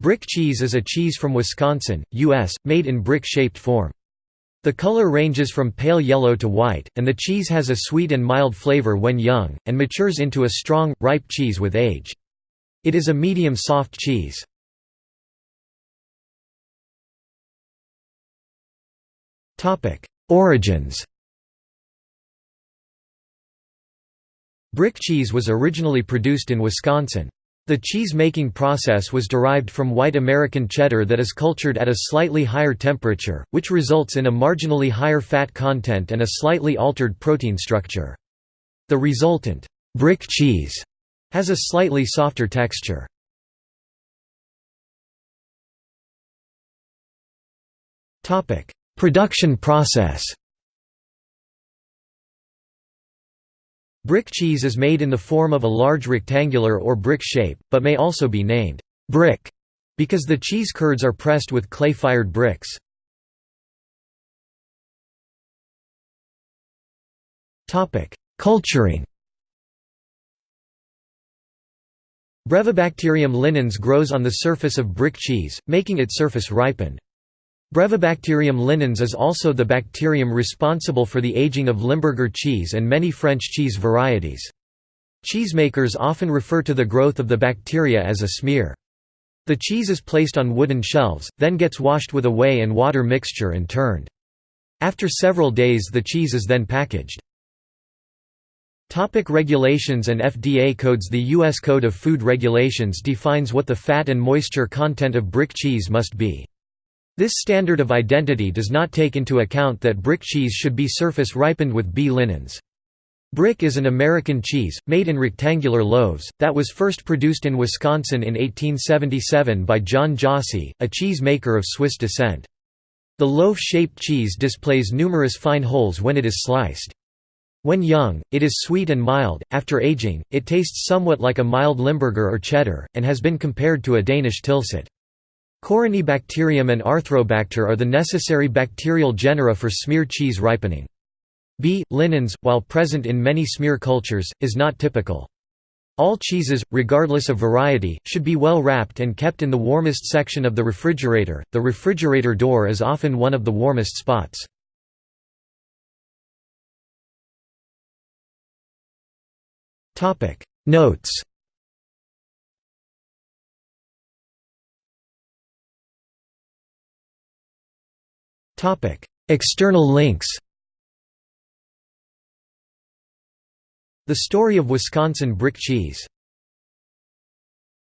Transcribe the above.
Brick cheese is a cheese from Wisconsin, U.S., made in brick-shaped form. The color ranges from pale yellow to white, and the cheese has a sweet and mild flavor when young, and matures into a strong, ripe cheese with age. It is a medium soft cheese. Origins Brick cheese was originally produced in Wisconsin. The cheese-making process was derived from white American cheddar that is cultured at a slightly higher temperature, which results in a marginally higher fat content and a slightly altered protein structure. The resultant brick cheese has a slightly softer texture. Production process Brick cheese is made in the form of a large rectangular or brick shape, but may also be named brick because the cheese curds are pressed with clay-fired bricks. Culturing Brevibacterium linens grows on the surface of brick cheese, making its surface ripened. Brevibacterium linens is also the bacterium responsible for the aging of Limburger cheese and many French cheese varieties. Cheesemakers often refer to the growth of the bacteria as a smear. The cheese is placed on wooden shelves, then gets washed with a whey and water mixture and turned. After several days the cheese is then packaged. Topic regulations and FDA codes The U.S. Code of Food Regulations defines what the fat and moisture content of brick cheese must be. This standard of identity does not take into account that brick cheese should be surface ripened with B linens. Brick is an American cheese, made in rectangular loaves, that was first produced in Wisconsin in 1877 by John Jossi, a cheese maker of Swiss descent. The loaf-shaped cheese displays numerous fine holes when it is sliced. When young, it is sweet and mild, after aging, it tastes somewhat like a mild Limburger or cheddar, and has been compared to a Danish tilsit. Corynebacterium and Arthrobacter are the necessary bacterial genera for smear cheese ripening. B. linens, while present in many smear cultures, is not typical. All cheeses, regardless of variety, should be well wrapped and kept in the warmest section of the refrigerator. The refrigerator door is often one of the warmest spots. Notes External links The Story of Wisconsin Brick Cheese